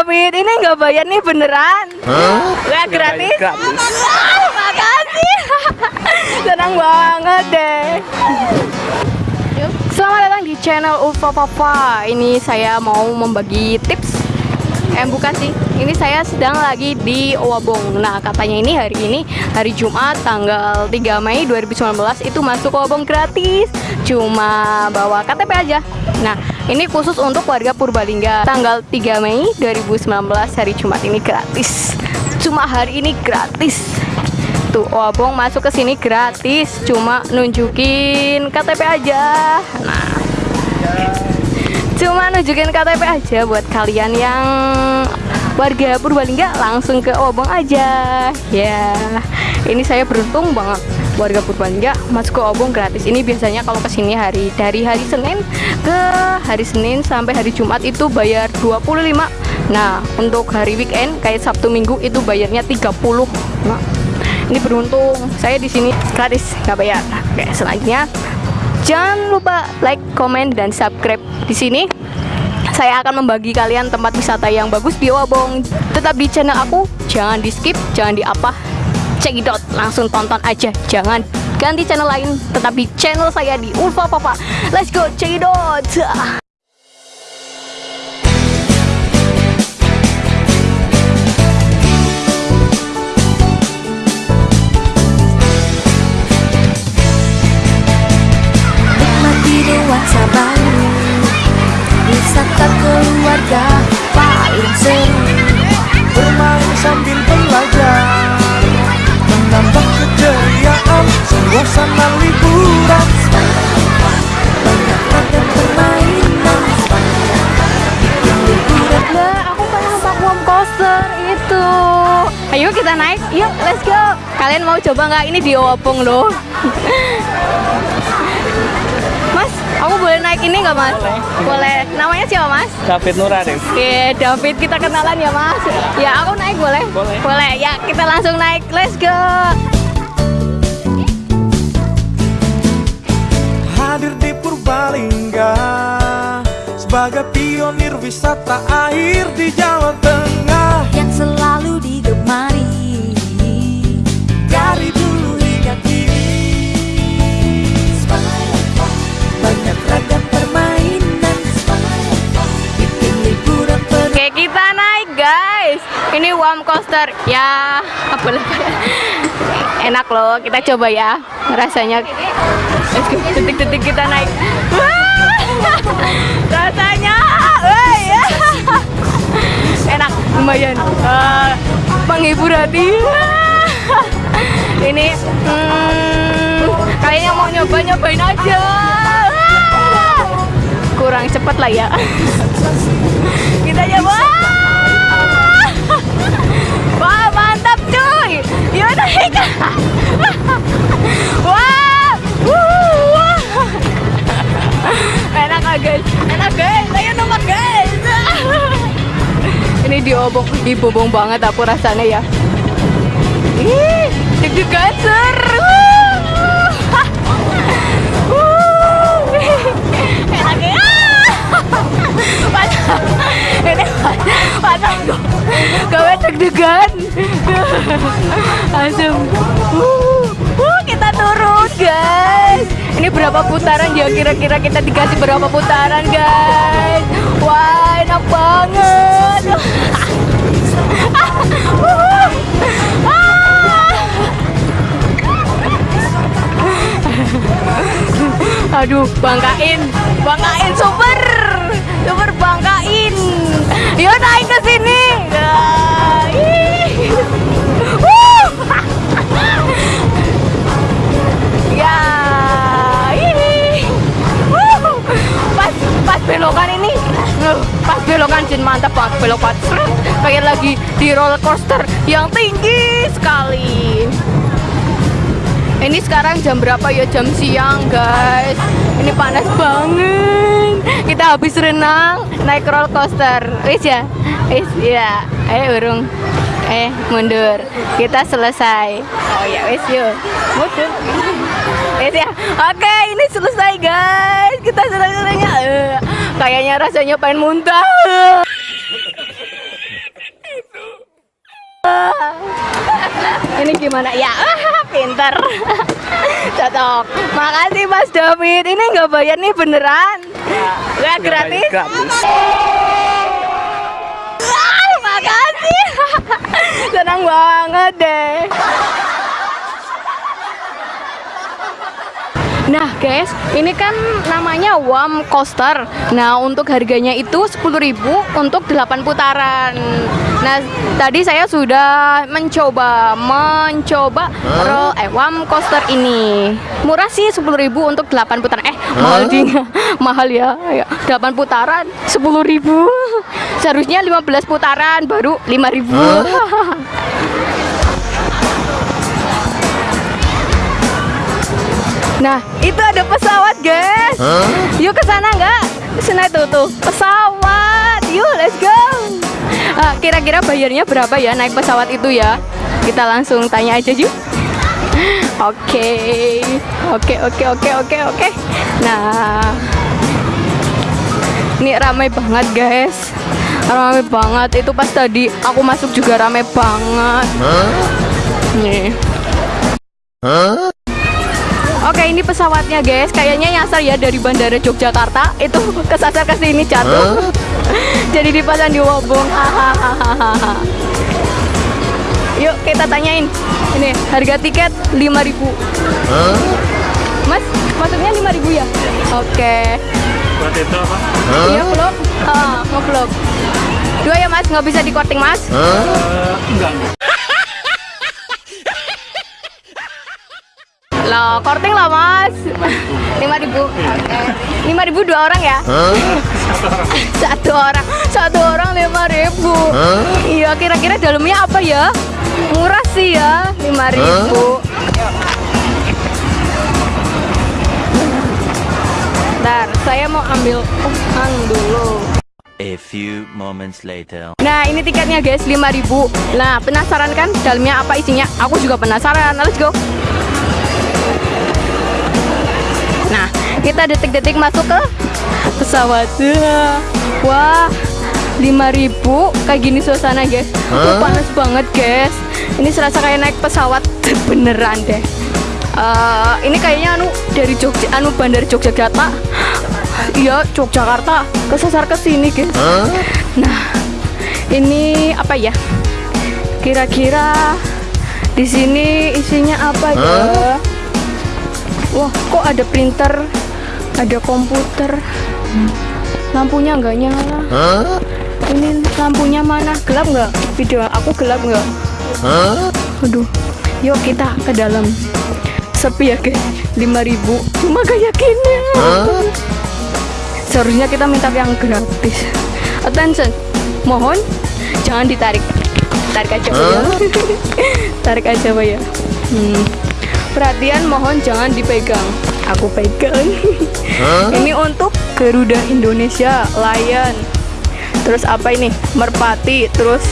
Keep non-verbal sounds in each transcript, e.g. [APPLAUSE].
David ini nggak bayar nih beneran? Nggak gratis? Gratis. Wah, makasih. [LAUGHS] Senang banget deh. Selamat datang di channel Ulfa Papa. Ini saya mau membagi tips. Eh bukan sih, ini saya sedang lagi di Owabong Nah katanya ini hari ini, hari Jumat tanggal 3 Mei 2019 Itu masuk Owabong gratis. Cuma bawa KTP aja. Nah ini khusus untuk warga Purbalingga. Tanggal 3 Mei 2019 hari Jumat ini gratis. Cuma hari ini gratis. Tuh, Owabong masuk ke sini gratis, cuma nunjukin KTP aja. Nah, cuma nunjukin KTP aja buat kalian yang warga Purbalingga langsung ke Owabong aja. Ya, ini saya beruntung banget warga Purbalingga masuk ke Owabong gratis. Ini biasanya kalau ke sini hari dari hari Senin ke hari Senin sampai hari Jumat itu bayar 25. Nah, untuk hari weekend kayak Sabtu Minggu itu bayarnya 30. Nah, ini beruntung saya di sini gratis nggak bayar oke selanjutnya jangan lupa like comment dan subscribe di sini saya akan membagi kalian tempat wisata yang bagus di Wabong tetap di channel aku jangan di skip jangan di apa cekidot langsung tonton aja jangan ganti channel lain tetap di channel saya di Ulfa Papa. Let's go cekidot coba nggak? Ini di Opong loh. mas, aku boleh naik ini nggak mas? Boleh. Namanya siapa mas? David Nurarif Oke, David kita kenalan ya mas. Ya aku naik boleh? Boleh. Boleh. Ya kita langsung naik. Let's go. hadir di Purbalingga sebagai pionir wisata air di Jawa Tengah Yang selalu digemari Ini warm coaster. Ya apa lagi? Enak loh. Kita coba ya. Rasanya. Detik-detik kita naik. Rasanya. ya. Enak. Lumayan. Eh, menghibur hati. Ini. Hmm, kalian yang mau nyoba nyobain aja. Kurang cepet lah ya. Yuk naik wah wah. enak ah guys. Enak guys. Ayo nomor guys. Ini diobong dibobong banget aku rasanya ya. Ih deg-degan seru enak ya. Mantap. Ini mantap gue. Gawe deg-degan. Berapa putaran ya kira-kira kita dikasih berapa putaran, guys? Wah, enak banget. Aduh, bangkain, bangkain super di roller coaster yang tinggi sekali. Ini sekarang jam berapa ya? Jam siang, guys. Ini panas banget. Kita habis renang, naik roller coaster. Wis ya? Wis ya. Ayo urung. Eh, mundur. Kita selesai. Oh ya, wis yuk. Mundur. Wis ya. Oke, ini selesai, guys. Kita selesainya. Eh, kayaknya rasanya pengen muntah. Ini gimana? Ya, [LAUGHS] pinter. Cocok. Makasih Mas David. Ini nggak bayar nih beneran. Nggak gratis. Gratis. Ah, makasih. Senang banget deh. Nah guys, ini kan namanya WAM Coaster. Nah untuk harganya itu 10.000 untuk 8 putaran. Nah tadi saya sudah mencoba mencoba roll eh WAM Coaster ini. Murah sih 10.000 untuk 8 putaran. Eh mahal ding. [LAUGHS] mahal ya. ya. 8 putaran 10.000. Seharusnya 15 putaran baru 5.000. Nah, itu ada pesawat, guys. Yuk ke sana nggak? Sana itu tuh pesawat. Yuk, let's go. Ah, Kira-kira bayarnya berapa ya naik pesawat itu ya? Kita langsung tanya aja yuk. [LAUGHS] Oke, oke, oke, oke, oke, oke. Nah, ini ramai banget, guys. Ramai banget. Itu pas tadi aku masuk juga ramai banget. Nih. Oke ini pesawatnya guys. Kayaknya nyasar ya dari bandara Yogyakarta. Itu [LAUGHS] kesasar ke sini jatuh [LAUGHS] Jadi dipasang di wobong. Yuk kita tanyain. Ini harga tiket 5000 Mas masuknya 5000 ya? Oke. Buat itu apa? Iya vlog Ah, Nge-vlog Dua ya mas. Nggak bisa di korting mas. Eh, enggak. Loh, korting lah mas. 5000 Oke 5000 dua orang ya? Satu orang. Satu orang 5000 Iya kira-kira dalamnya apa ya? Murah sih ya 5000 Bentar, saya mau ambil uang dulu. A few moments later. Nah ini tiketnya guys 5000 Nah penasaran kan dalamnya apa isinya? Aku juga penasaran. Let's go kita detik-detik masuk ke pesawat. Wah 5000 kayak gini suasana guys. Tuh panas banget guys. Ini serasa kayak naik pesawat beneran deh. Eh, Ini kayaknya anu dari Jogja anu bandar Yogyakarta. Iya Yogyakarta. Kesasar ke sini guys. Nah, ini apa ya? Kira-kira di sini isinya apa ya? Wah, kok ada printer, ada komputer, lampunya nggak nyala. Ini lampunya mana? Gelap nggak? Video aku gelap nggak? Aduh, yuk kita ke dalam. Sepi ya guys, 5000 Cuma kayak gini. Seharusnya kita minta yang gratis. Attention, mohon jangan ditarik. Tarik aja Pak, ya. [LAUGHS] Tarik aja ya. Hmm. Perhatian mohon jangan dipegang. Aku pegang. [LAUGHS] ini untuk Garuda Indonesia, Lion. Terus apa ini? Merpati, terus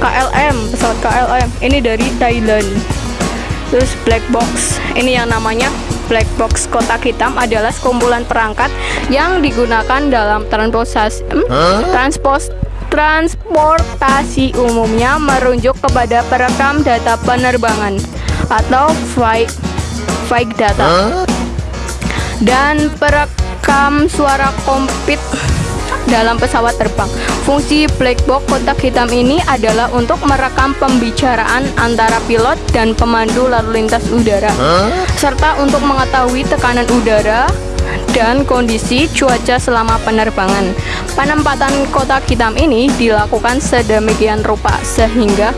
KLM, pesawat KLM. Ini dari Thailand. Terus black box. Ini yang namanya black box kotak hitam adalah sekumpulan perangkat yang digunakan dalam transportasi hmm? transpos transportasi umumnya merujuk kepada perekam data penerbangan atau flight flight data dan perekam suara kompit dalam pesawat terbang. Fungsi black box kotak hitam ini adalah untuk merekam pembicaraan antara pilot dan pemandu lalu lintas udara, serta untuk mengetahui tekanan udara dan kondisi cuaca selama penerbangan. Penempatan kotak hitam ini dilakukan sedemikian rupa sehingga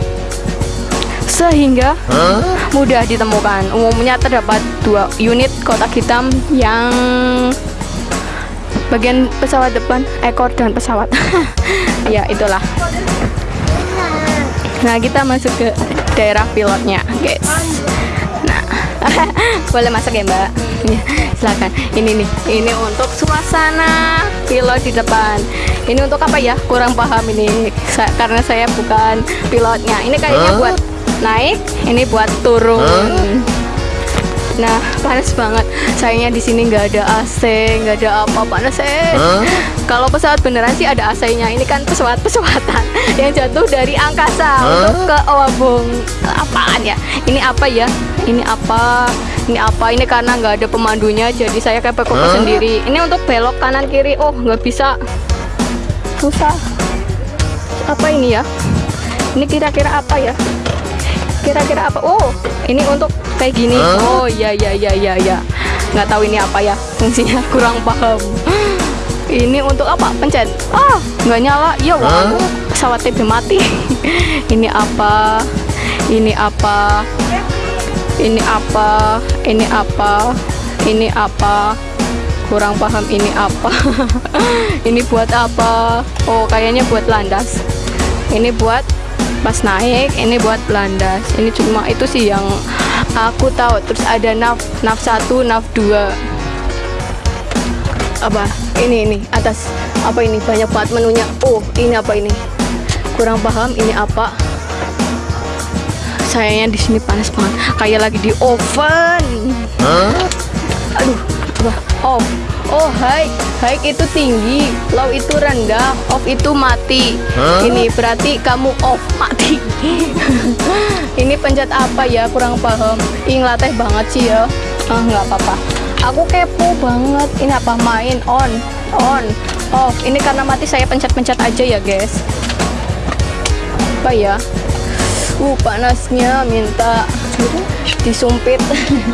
sehingga mudah ditemukan. Umumnya terdapat dua unit kotak hitam yang bagian pesawat depan, ekor dan pesawat. [LAUGHS] ya, itulah. Nah, kita masuk ke daerah pilotnya, guys. Nah, [LAUGHS] boleh masuk ya, Mbak? Ya, silakan. Ini nih, ini untuk suasana pilot di depan. Ini untuk apa ya? Kurang paham ini, Sa- karena saya bukan pilotnya. Ini kayaknya buat naik, ini buat turun. Nah, panas banget. Sayangnya di sini nggak ada AC, nggak ada apa panas eh. Kalau pesawat beneran sih ada AC-nya. Ini kan pesawat pesawatan [LAUGHS] yang jatuh dari angkasa untuk ke Owabong. Apa apaan ya? Ini apa ya? Ini apa? Ini apa? Ini karena nggak ada pemandunya jadi saya kayak pekoko sendiri. Ini untuk belok kanan kiri. Oh nggak bisa. Susah. Apa ini ya? Ini kira-kira apa ya kira-kira apa? Oh ini untuk kayak gini. Oh iya iya iya iya iya. Nggak tahu ini apa ya. [LAUGHS] Fungsinya kurang paham. Ini untuk apa? Pencet. Ah nggak nyala. Ya wah pesawat TV mati. [LAUGHS] Ini apa? Ini apa? Ini apa? Ini apa? Ini apa? Kurang paham ini apa. [LAUGHS] Ini buat apa? Oh kayaknya buat landas. Ini buat pas naik ini buat landas ini cuma itu sih yang aku tahu. Terus ada nav nav 1 nav 2 apa? Ini ini atas. Apa ini? Banyak banget menunya. Oh ini apa ini? Kurang paham ini apa? Sayangnya di sini panas banget. Kayak lagi di oven. Aduh. apa off oh high high itu tinggi. Low itu rendah. Off itu mati. Ini berarti kamu off mati. [LAUGHS] Ini pencet apa ya? Kurang paham. Latih banget sih ya. Ah nggak apa-apa. Aku kepo banget. Ini apa main? On. On. Off ini karena mati saya pencet-pencet aja ya guys. Apa ya? Uh panasnya minta disumpit.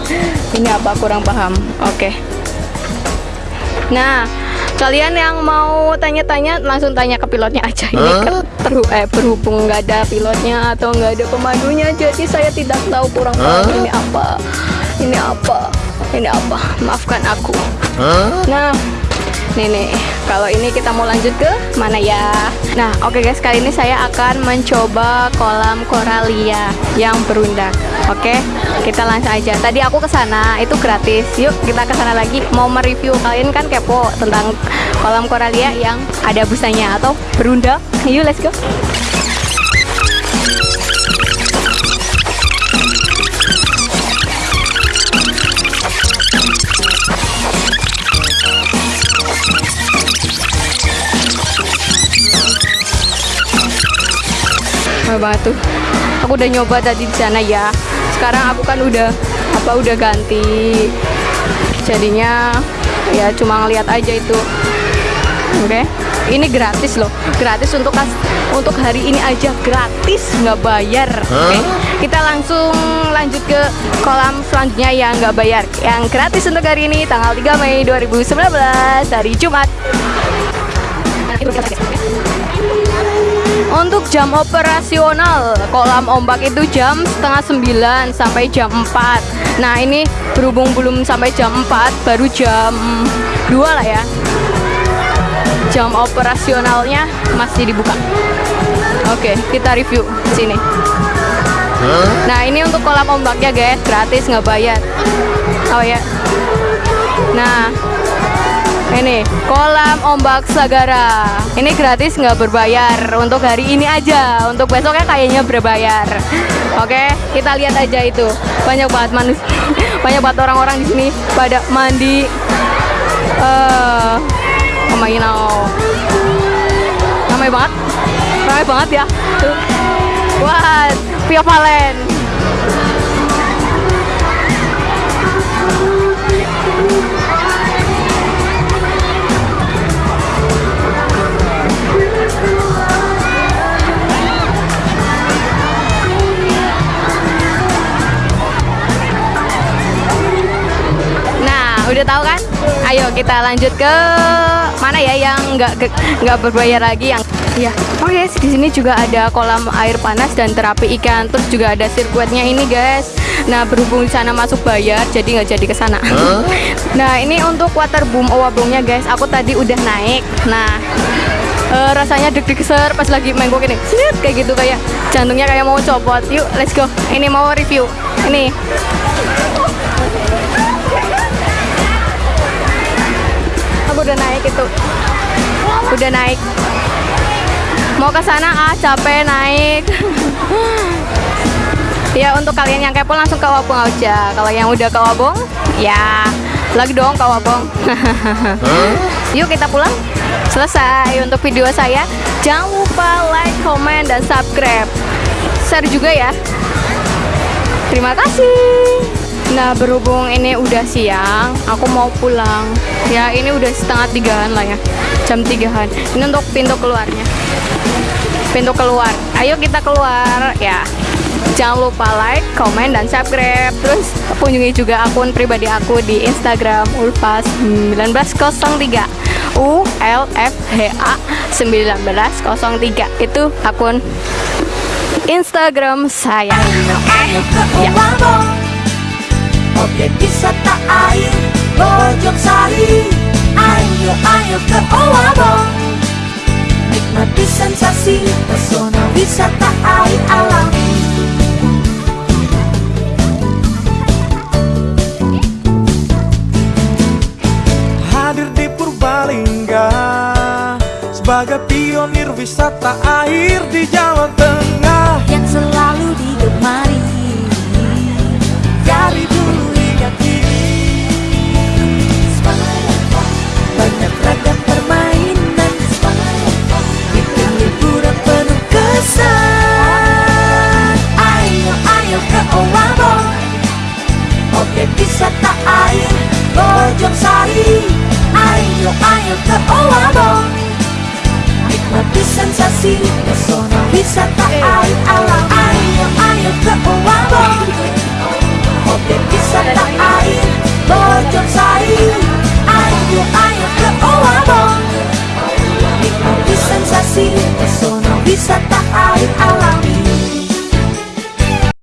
[LAUGHS] Ini apa? Kurang paham. Oke nah kalian yang mau tanya-tanya langsung tanya ke pilotnya aja. Ini kan terhu- eh, berhubung nggak ada pilotnya atau nggak ada pemandunya jadi saya tidak tahu kurang paham ini apa ini apa ini apa. Maafkan aku. Nah Nih nih, kalau ini kita mau lanjut ke mana ya? Nah, oke guys, kali ini saya akan mencoba kolam koralia yang berundak. Oke, kita langsung aja. Tadi aku ke sana, itu gratis. Yuk, kita ke sana lagi. Mau mereview kalian kan kepo tentang kolam koralia yang ada busanya atau berundak. Yuk, let's go. Mahal banget tuh. Aku udah nyoba tadi di sana ya. Sekarang aku kan udah apa udah ganti. Jadinya ya cuma ngeliat aja itu. Oke. Ini gratis loh. Gratis untuk kas- untuk hari ini aja gratis nggak bayar. Oke. Kita langsung lanjut ke kolam selanjutnya yang nggak bayar. Yang gratis untuk hari ini tanggal 3 Mei 2019 hari Jumat. Untuk jam operasional kolam ombak itu jam setengah sembilan sampai jam 4 Nah ini berhubung belum sampai jam 4 baru jam 2 lah ya. Jam operasionalnya masih dibuka. Oke kita review sini. Nah ini untuk kolam ombaknya guys. Gratis nggak bayar. Oh ya. Nah ini kolam ombak Sagara. Ini gratis nggak berbayar untuk hari ini aja. Untuk besoknya kayaknya berbayar. Oke, kita lihat aja itu. Banyak banget manusia, [LAUGHS] banyak banget orang-orang di sini pada mandi. Eh, oh know. Ramai banget, ramai banget ya. Tuh. Wah, Via Valen. Udah tahu kan? Ayo kita lanjut ke mana ya yang nggak nggak berbayar lagi yang ya. Oh guys, di sini juga ada kolam air panas dan terapi ikan. Terus juga ada sirkuitnya ini guys. Nah, berhubung di sana masuk bayar, jadi nggak jadi ke sana. [LAUGHS] nah, ini untuk waterboom owabongnya guys. Aku tadi udah naik. Nah, eh, rasanya deg-deg ser pas lagi main gua gini. Kayak gitu kayak jantungnya kayak mau copot. Yuk, let's go. Ini mau review. Ini udah naik itu. Udah naik. Mau ke sana? Ah capek naik. [LAUGHS] Ya untuk kalian yang kepo langsung ke Wabong aja. Kalau yang udah ke Wabong ya lagi dong ke Wabong. [LAUGHS] Yuk kita pulang. Selesai untuk video saya. Jangan lupa like comment dan subscribe. Share juga ya. Terima kasih. Nah berhubung ini udah siang, aku mau pulang. Ya ini udah setengah tigaan lah ya, jam tigaan. Ini untuk pintu keluarnya. Pintu keluar. Ayo kita keluar ya. Jangan lupa like, komen, dan subscribe. Terus kunjungi juga akun pribadi aku di Instagram ulfas 1903 U L F H A 1903 itu akun Instagram saya. Ya. Objek wisata air Bojong Sari. Ayo ayo ke Owabong Nikmati sensasi Pesona wisata air alami Hadir di Purbalingga Sebagai pionir wisata air di Jawa Tengah ke Owabong Nikmati sensasi pesona wisata air alam Ayo, ayo ke Owabong Objek wisata air bocor